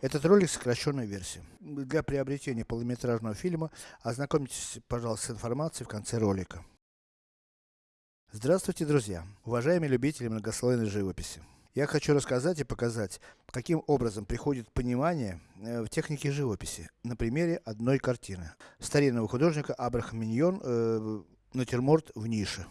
Этот ролик сокращенная версия. Для приобретения полнометражного фильма, ознакомьтесь, пожалуйста, с информацией в конце ролика. Здравствуйте, друзья! Уважаемые любители многослойной живописи. Я хочу рассказать и показать, каким образом приходит понимание э, в технике живописи, на примере одной картины. Старинного художника Абрахам Миньон, э, натюрморт в нише.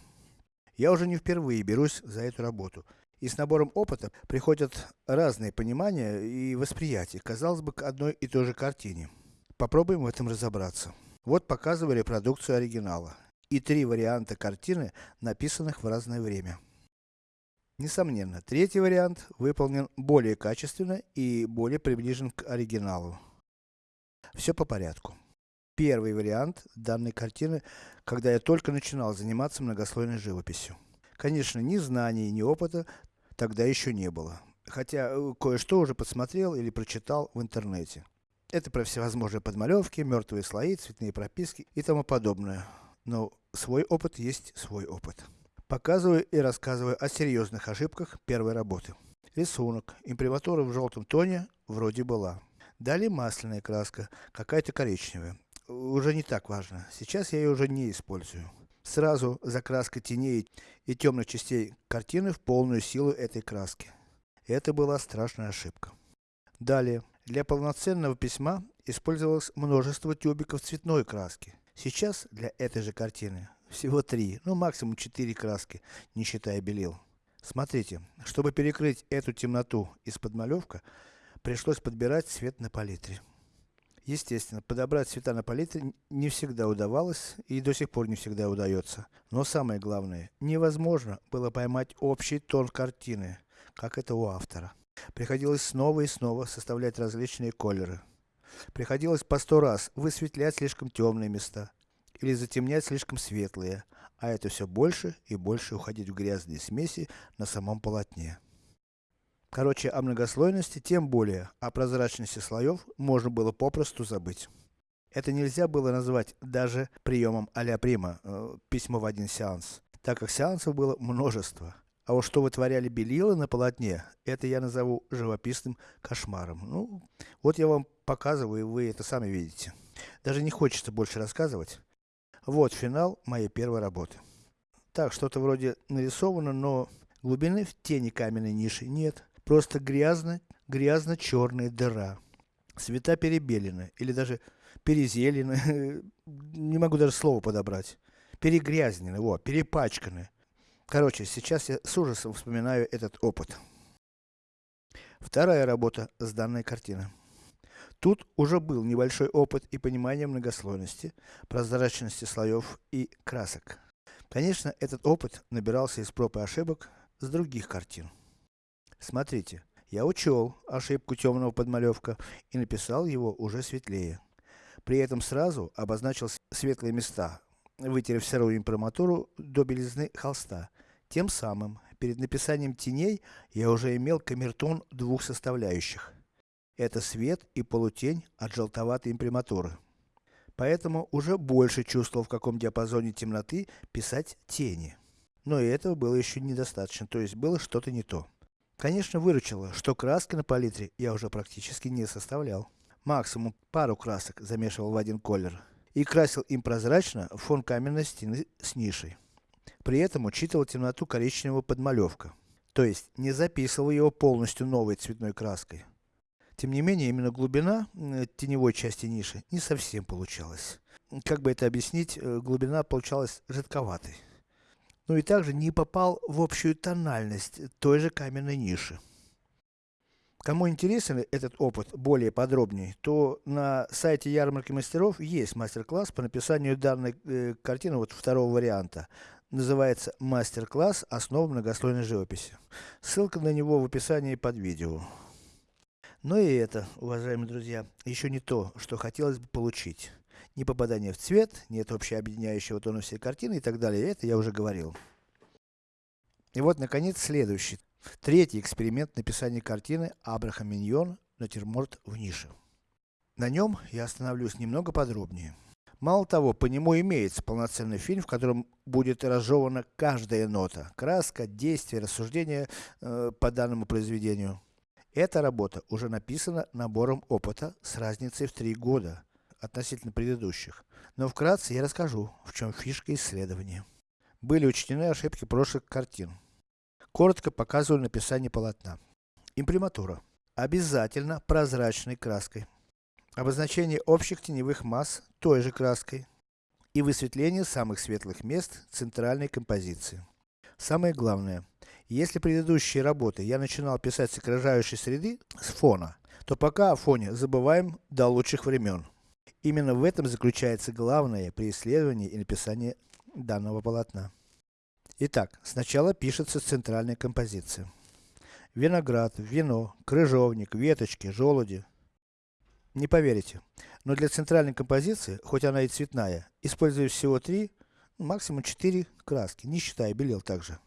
Я уже не впервые берусь за эту работу. И с набором опыта приходят разные понимания и восприятия, казалось бы, к одной и той же картине. Попробуем в этом разобраться. Вот показываю репродукцию оригинала. И три варианта картины, написанных в разное время. Несомненно, третий вариант выполнен более качественно и более приближен к оригиналу. Все по порядку. Первый вариант данной картины, когда я только начинал заниматься многослойной живописью. Конечно, ни знаний, ни опыта тогда еще не было. Хотя, э, кое-что уже подсмотрел или прочитал в интернете. Это про всевозможные подмалевки, мертвые слои, цветные прописки и тому подобное. Но свой опыт есть свой опыт. Показываю и рассказываю о серьезных ошибках первой работы. Рисунок. Имприматура в желтом тоне вроде была. Далее масляная краска, какая-то коричневая. Уже не так важно. Сейчас я ее уже не использую. Сразу закраска теней и темных частей картины в полную силу этой краски. Это была страшная ошибка. Далее. Для полноценного письма использовалось множество тюбиков цветной краски. Сейчас, для этой же картины, всего три, ну максимум четыре краски, не считая белил. Смотрите, чтобы перекрыть эту темноту из подмалевка, пришлось подбирать цвет на палитре. Естественно, подобрать цвета на палитре не всегда удавалось и до сих пор не всегда удается. Но самое главное, невозможно было поймать общий тон картины, как это у автора. Приходилось снова и снова составлять различные колеры. Приходилось по сто раз высветлять слишком темные места, или затемнять слишком светлые, а это все больше и больше уходить в грязные смеси на самом полотне. Короче, о многослойности, тем более о прозрачности слоев, можно было попросту забыть. Это нельзя было назвать даже приемом а-ля прима, э, письмо в один сеанс, так как сеансов было множество. А вот что вытворяли белила на полотне, это я назову живописным кошмаром. Ну, вот я вам показываю, и вы это сами видите. Даже не хочется больше рассказывать. Вот финал моей первой работы. Так, что-то вроде нарисовано, но глубины в тени каменной ниши нет. Просто грязно, грязно-черная дыра. Цвета перебелены, или даже перезелены, не могу даже слово подобрать. Перегрязнены, вот, перепачканы. Короче, сейчас я с ужасом вспоминаю этот опыт. Вторая работа с данной картины. Тут уже был небольшой опыт и понимание многослойности, прозрачности слоев и красок. Конечно, этот опыт набирался из проб и ошибок с других картин. Смотрите, я учел ошибку темного подмалевка и написал его уже светлее. При этом сразу обозначил светлые места, вытерев серую имприматуру до белизны холста. Тем самым, перед написанием теней, я уже имел камертон двух составляющих. Это свет и полутень от желтоватой имприматуры. Поэтому уже больше чувствовал в каком диапазоне темноты писать тени. Но и этого было еще недостаточно, то есть было что-то не то. Конечно выручило, что краски на палитре я уже практически не составлял. Максимум пару красок замешивал в один колер. И красил им прозрачно фон каменной стены с нишей. При этом учитывал темноту коричневого подмалевка. То есть, не записывал его полностью новой цветной краской. Тем не менее, именно глубина теневой части ниши не совсем получалась. Как бы это объяснить, э, глубина получалась жидковатой ну и также не попал в общую тональность той же каменной ниши. Кому интересен этот опыт более подробнее, то на сайте ярмарки мастеров есть мастер-класс по написанию данной э, картины, вот второго варианта. Называется мастер-класс основ многослойной живописи. Ссылка на него в описании под видео. Но и это, уважаемые друзья, еще не то, что хотелось бы получить ни попадание в цвет, нет общеобъединяющего тона всей картины и так далее. Это я уже говорил. И вот, наконец, следующий. Третий эксперимент написания картины Абрахам Миньон «Натюрморт в нише». На нем я остановлюсь немного подробнее. Мало того, по нему имеется полноценный фильм, в котором будет разжевана каждая нота, краска, действие, рассуждение э, по данному произведению. Эта работа уже написана набором опыта с разницей в 3 года относительно предыдущих. Но вкратце я расскажу, в чем фишка исследования. Были учтены ошибки прошлых картин. Коротко показываю написание полотна. Имприматура. Обязательно прозрачной краской. Обозначение общих теневых масс той же краской. И высветление самых светлых мест центральной композиции. Самое главное, если предыдущие работы я начинал писать с окружающей среды, с фона, то пока о фоне забываем до лучших времен. Именно в этом заключается главное при исследовании и написании данного полотна. Итак, сначала пишется центральная композиция. Виноград, вино, крыжовник, веточки, желуди. Не поверите, но для центральной композиции, хоть она и цветная, использую всего три, максимум четыре краски, не считая белил также.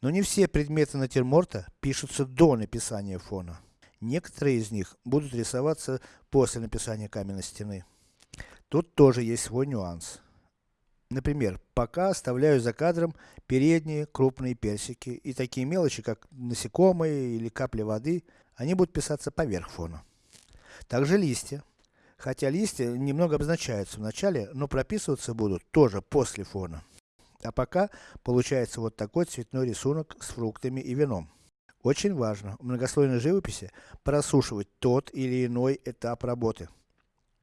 Но не все предметы натюрморта пишутся до написания фона. Некоторые из них будут рисоваться после написания каменной стены. Тут тоже есть свой нюанс. Например, пока оставляю за кадром передние крупные персики и такие мелочи, как насекомые или капли воды, они будут писаться поверх фона. Также листья. Хотя листья немного обозначаются в начале, но прописываться будут тоже после фона. А пока получается вот такой цветной рисунок с фруктами и вином. Очень важно в многослойной живописи просушивать тот или иной этап работы.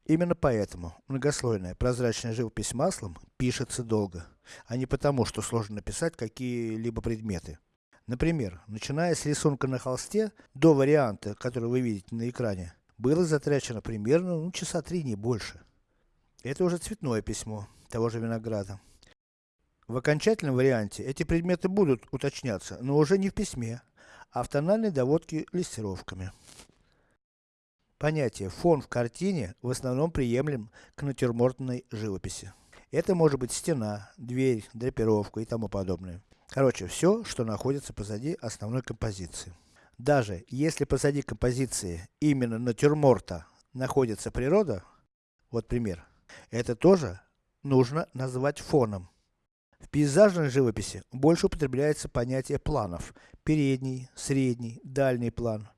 Именно поэтому многослойная прозрачная живопись маслом пишется долго, а не потому, что сложно написать какие-либо предметы. Например, начиная с рисунка на холсте, до варианта, который вы видите на экране, было затрачено примерно ну, часа три, не больше. Это уже цветное письмо того же винограда. В окончательном варианте эти предметы будут уточняться, но уже не в письме, а в тональной листировками. Понятие фон в картине в основном приемлем к натюрмортной живописи. Это может быть стена, дверь, драпировка и тому подобное. Короче, все, что находится позади основной композиции. Даже если позади композиции именно натюрморта находится природа, вот пример, это тоже нужно назвать фоном. В пейзажной живописи больше употребляется понятие планов. Передний, средний, дальний план.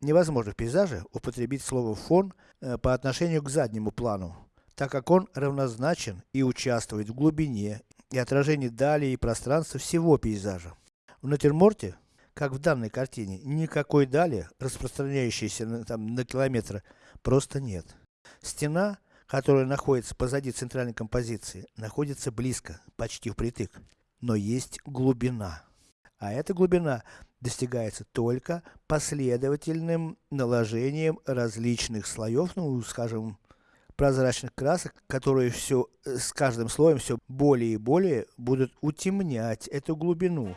Невозможно в пейзаже употребить слово фон э, по отношению к заднему плану, так как он равнозначен и участвует в глубине и отражении дали и пространства всего пейзажа. В натюрморте, как в данной картине, никакой дали, распространяющейся на, там, на километры, просто нет. Стена которая находится позади центральной композиции, находится близко, почти впритык. Но есть глубина. А эта глубина достигается только последовательным наложением различных слоев, ну, скажем, прозрачных красок, которые все, э, с каждым слоем все более и более будут утемнять эту глубину.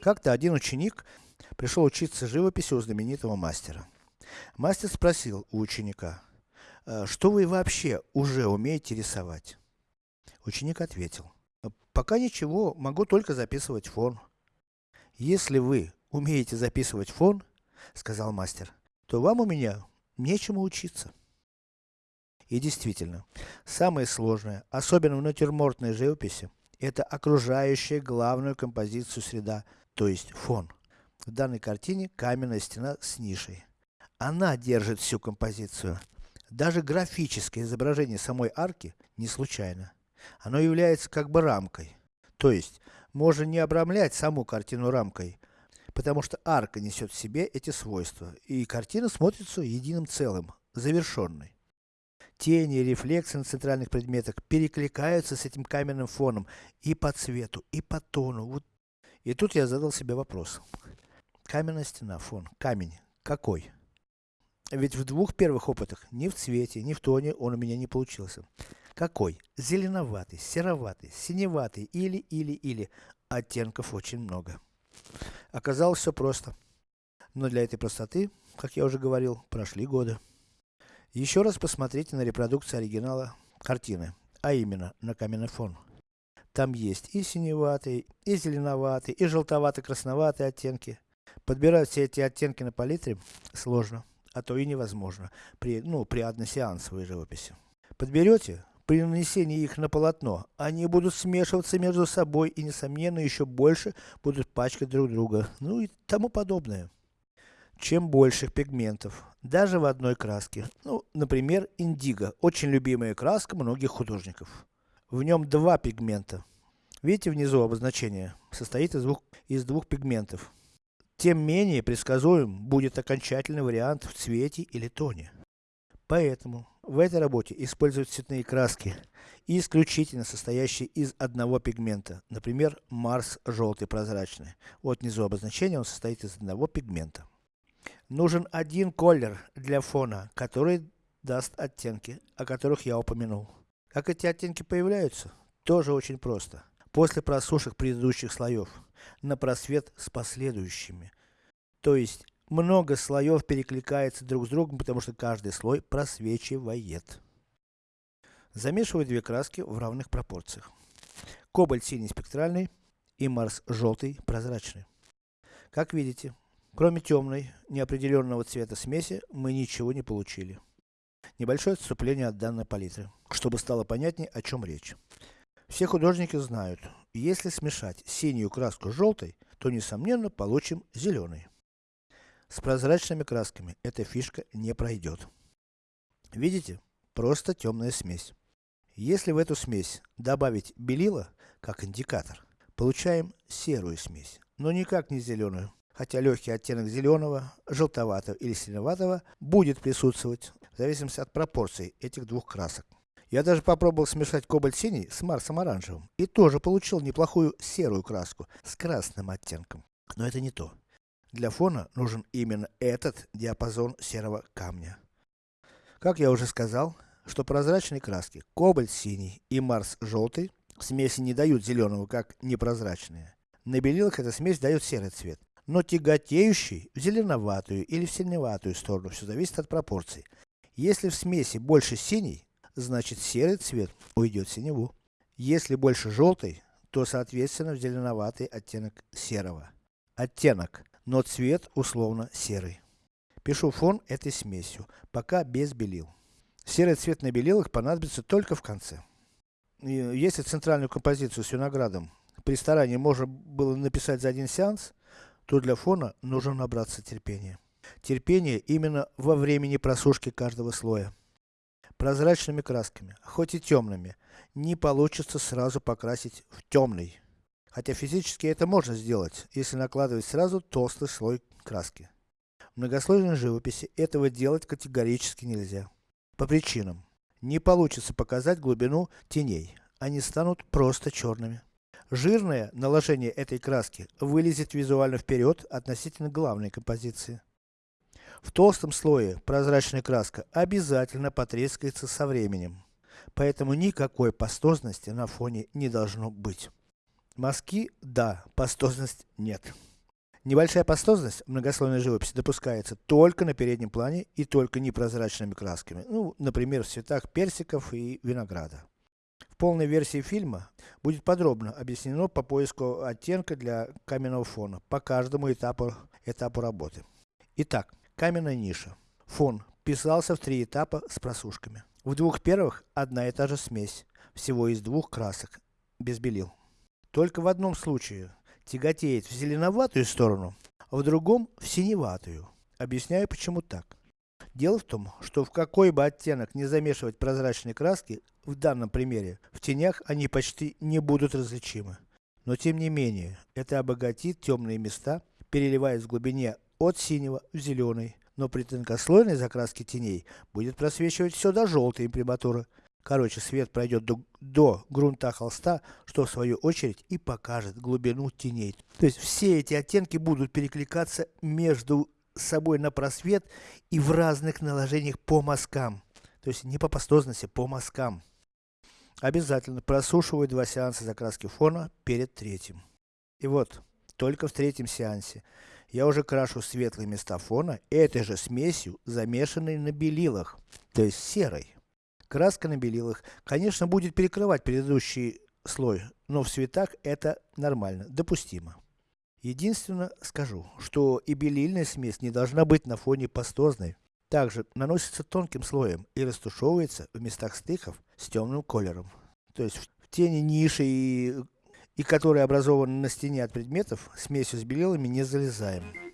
Как-то один ученик пришел учиться живописи у знаменитого мастера. Мастер спросил у ученика, «Э, что вы вообще уже умеете рисовать? Ученик ответил, пока ничего, могу только записывать фон. Если вы умеете записывать фон, сказал мастер, то вам у меня нечему учиться. И действительно, самое сложное, особенно в натюрмортной живописи, это окружающая главную композицию среда, то есть фон. В данной картине каменная стена с нишей. Она держит всю композицию. Даже графическое изображение самой арки не случайно. Оно является как бы рамкой. То есть, можно не обрамлять саму картину рамкой, потому что арка несет в себе эти свойства, и картина смотрится единым целым, завершенной. Тени и рефлексы на центральных предметах перекликаются с этим каменным фоном и по цвету, и по тону. Вот и тут я задал себе вопрос. Каменная стена, фон, камень, какой? Ведь в двух первых опытах, ни в цвете, ни в тоне он у меня не получился. Какой? Зеленоватый, сероватый, синеватый или, или, или. Оттенков очень много. Оказалось все просто. Но для этой простоты, как я уже говорил, прошли годы. Еще раз посмотрите на репродукцию оригинала картины, а именно на каменный фон. Там есть и синеватый, и зеленоватый, и желтовато-красноватые оттенки. Подбирать все эти оттенки на палитре сложно, а то и невозможно, при, ну, при односеансовой живописи. Подберете, при нанесении их на полотно, они будут смешиваться между собой и несомненно еще больше будут пачкать друг друга, ну и тому подобное. Чем больше пигментов, даже в одной краске, ну, например, индиго, очень любимая краска многих художников. В нем два пигмента. Видите внизу обозначение, состоит из двух, из двух пигментов. Тем менее предсказуем будет окончательный вариант в цвете или тоне. Поэтому, в этой работе используют цветные краски, исключительно состоящие из одного пигмента, например, Марс желтый прозрачный. Вот внизу обозначение, он состоит из одного пигмента. Нужен один колер для фона, который даст оттенки, о которых я упомянул. Как эти оттенки появляются? Тоже очень просто. После просушек предыдущих слоев, на просвет с последующими. То есть, много слоев перекликается друг с другом, потому что каждый слой просвечивает. Замешиваю две краски в равных пропорциях. Кобальт синий спектральный и Марс желтый прозрачный. Как видите, кроме темной, неопределенного цвета смеси, мы ничего не получили. Небольшое отступление от данной палитры, чтобы стало понятнее, о чем речь. Все художники знают, если смешать синюю краску с желтой, то несомненно получим зеленый. С прозрачными красками эта фишка не пройдет. Видите? Просто темная смесь. Если в эту смесь добавить белила, как индикатор, получаем серую смесь, но никак не зеленую. Хотя легкий оттенок зеленого, желтоватого или синеватого будет присутствовать, в зависимости от пропорций этих двух красок. Я даже попробовал смешать кобальт синий с Марсом оранжевым, и тоже получил неплохую серую краску, с красным оттенком. Но это не то. Для фона нужен именно этот диапазон серого камня. Как я уже сказал, что прозрачные краски, кобальт синий и Марс желтый, смеси не дают зеленого, как непрозрачные. На белилах эта смесь дает серый цвет, но тяготеющий в зеленоватую или в синеватую сторону, все зависит от пропорций. Если в смеси больше синий, значит серый цвет уйдет в синеву. Если больше желтый, то соответственно в зеленоватый оттенок серого. Оттенок, но цвет условно серый. Пишу фон этой смесью, пока без белил. Серый цвет на белилах понадобится только в конце. Если центральную композицию с виноградом при старании можно было написать за один сеанс, то для фона нужно набраться терпения. Терпение именно во времени просушки каждого слоя. Прозрачными красками, хоть и темными, не получится сразу покрасить в темный. Хотя физически это можно сделать, если накладывать сразу толстый слой краски. В многослойной живописи этого делать категорически нельзя. По причинам. Не получится показать глубину теней, они станут просто черными. Жирное наложение этой краски вылезет визуально вперед относительно главной композиции. В толстом слое прозрачная краска обязательно потрескается со временем. Поэтому никакой пастозности на фоне не должно быть. Мазки – да, пастозность – нет. Небольшая пастозность в многослойной живописи допускается только на переднем плане и только непрозрачными красками. Ну, например, в цветах персиков и винограда. Полной версии фильма будет подробно объяснено по поиску оттенка для каменного фона по каждому этапу, этапу работы. Итак, Каменная ниша. Фон. Писался в три этапа с просушками. В двух первых одна и та же смесь, всего из двух красок, без белил. Только в одном случае тяготеет в зеленоватую сторону, а в другом в синеватую. Объясняю почему так. Дело в том, что в какой бы оттенок не замешивать прозрачные краски, в данном примере, в тенях они почти не будут различимы. Но тем не менее, это обогатит темные места, переливаясь в глубине от синего в зеленый, но при тонкослойной закраске теней будет просвечивать все до желтой имприматуры. Короче, свет пройдет до, до грунта холста, что в свою очередь и покажет глубину теней. То есть все эти оттенки будут перекликаться между собой на просвет и в разных наложениях по мазкам. То есть не по пастозности, по мазкам. Обязательно просушиваю два сеанса закраски фона перед третьим. И вот, только в третьем сеансе, я уже крашу светлые места фона этой же смесью, замешанной на белилах, то есть серой. Краска на белилах, конечно, будет перекрывать предыдущий слой, но в цветах это нормально, допустимо. Единственное скажу, что и белильная смесь не должна быть на фоне пастозной. Также наносится тонким слоем и растушевывается в местах стыков с темным колером. То есть в тени ниши и, и которые образованы на стене от предметов, смесью с белилами не залезаем.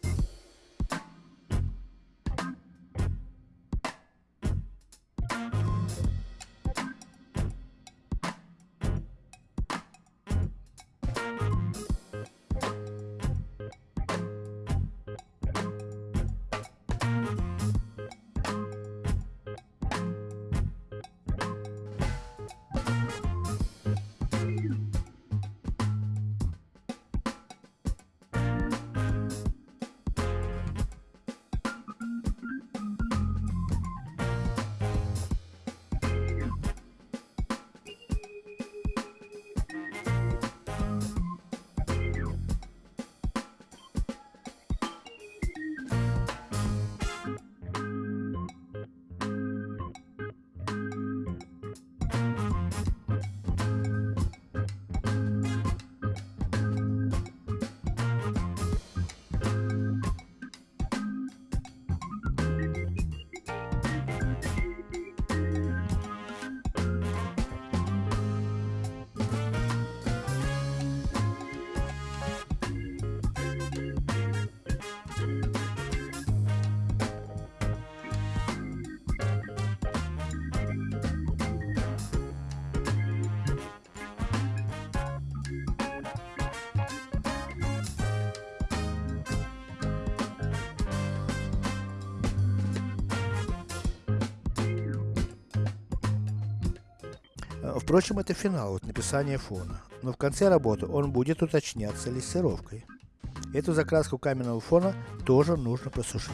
Впрочем, это финал, вот написание фона. Но в конце работы он будет уточняться лессировкой. Эту закраску каменного фона тоже нужно просушить.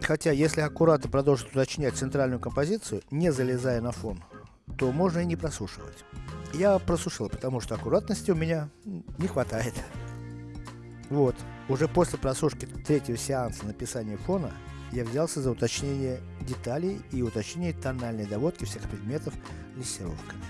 Хотя, если аккуратно продолжить уточнять центральную композицию, не залезая на фон, то можно и не просушивать. Я просушил, потому что аккуратности у меня не хватает. Вот, уже после просушки третьего сеанса написания фона, я взялся за уточнение деталей и уточнение тональной доводки всех предметов лессировками.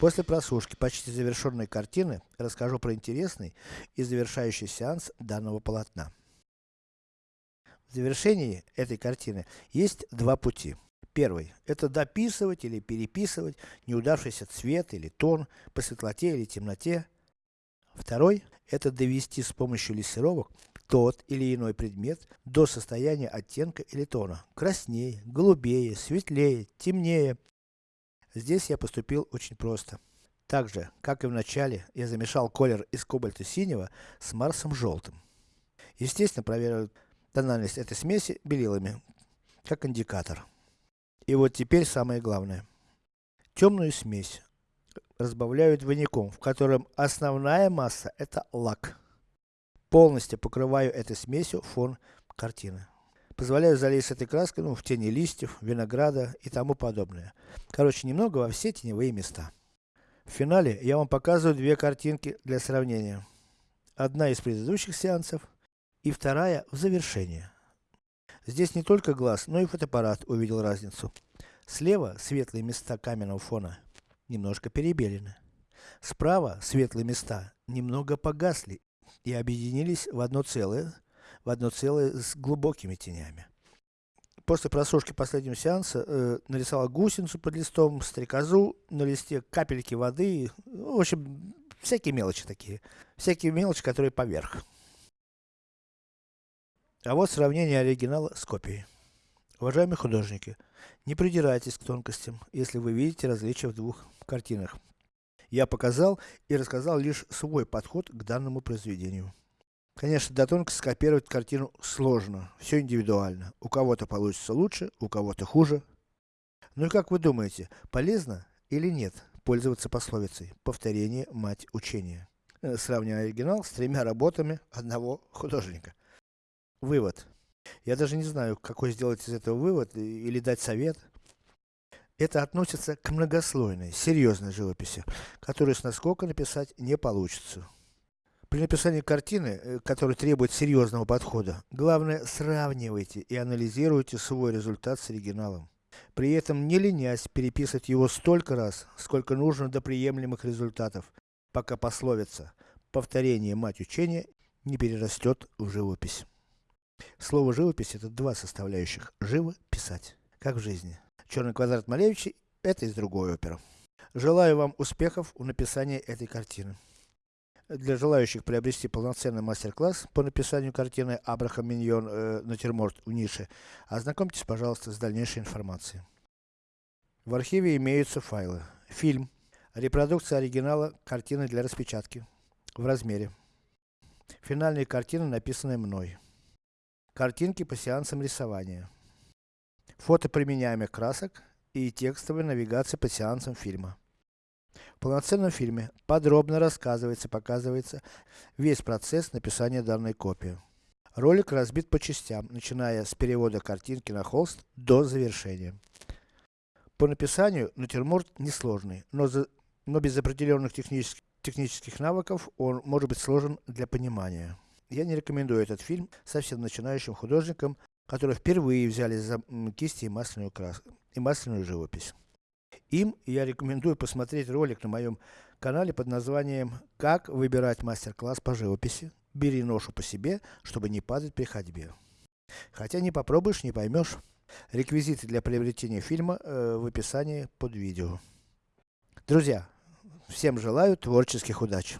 После просушки почти завершенной картины, расскажу про интересный и завершающий сеанс данного полотна. В завершении этой картины есть два пути. Первый, это дописывать или переписывать неудавшийся цвет или тон по светлоте или темноте. Второй, это довести с помощью лессировок тот или иной предмет до состояния оттенка или тона. Краснее, голубее, светлее, темнее, Здесь я поступил очень просто. Так же, как и в начале, я замешал колер из кобальта синего с марсом желтым. Естественно, проверил тональность этой смеси белилами, как индикатор. И вот теперь самое главное. Темную смесь разбавляю двойником, в котором основная масса это лак. Полностью покрываю этой смесью фон картины. Позволяю залезть этой краской, ну, в тени листьев, винограда и тому подобное. Короче, немного во все теневые места. В финале я вам показываю две картинки для сравнения. Одна из предыдущих сеансов и вторая в завершении. Здесь не только глаз, но и фотоаппарат увидел разницу. Слева светлые места каменного фона немножко перебелены. Справа светлые места немного погасли и объединились в одно целое, в одно целое с глубокими тенями. После просушки последнего сеанса, э, нарисовал гусеницу под листом, стрекозу на листе, капельки воды, в общем, всякие мелочи такие. Всякие мелочи, которые поверх. А вот сравнение оригинала с копией. Уважаемые художники, не придирайтесь к тонкостям, если вы видите различия в двух картинах. Я показал и рассказал лишь свой подход к данному произведению. Конечно, до тонкости скопировать картину сложно, все индивидуально. У кого-то получится лучше, у кого-то хуже. Ну и как вы думаете, полезно или нет пользоваться пословицей «повторение мать учения», э, сравнивая оригинал с тремя работами одного художника? Вывод. Я даже не знаю, какой сделать из этого вывод или дать совет. Это относится к многослойной, серьезной живописи, которую с наскока написать не получится. При написании картины, э, которая требует серьезного подхода, главное сравнивайте и анализируйте свой результат с оригиналом. При этом не ленясь переписывать его столько раз, сколько нужно до приемлемых результатов, пока пословица «повторение мать учения» не перерастет в живопись. Слово живопись это два составляющих. Живо писать. Как в жизни. Черный квадрат Малевича это из другой оперы. Желаю вам успехов в написании этой картины. Для желающих приобрести полноценный мастер-класс по написанию картины Абрахам Миньон э, натюрморт в нише, ознакомьтесь, пожалуйста, с дальнейшей информацией. В архиве имеются файлы. Фильм. Репродукция оригинала картины для распечатки. В размере. Финальные картины, написанные мной. Картинки по сеансам рисования. Фото применяемых красок и текстовая навигация по сеансам фильма. В полноценном фильме подробно рассказывается, показывается весь процесс написания данной копии. Ролик разбит по частям, начиная с перевода картинки на холст до завершения. По написанию натюрморт несложный, но, за, но без определенных технических, технических навыков он может быть сложен для понимания. Я не рекомендую этот фильм совсем начинающим художникам, которые впервые взялись за кисти и масляную краску, и масляную живопись. Им я рекомендую посмотреть ролик на моем канале под названием «Как выбирать мастер-класс по живописи. Бери ношу по себе, чтобы не падать при ходьбе». Хотя не попробуешь, не поймешь. Реквизиты для приобретения фильма э, в описании под видео. Друзья, всем желаю творческих удач.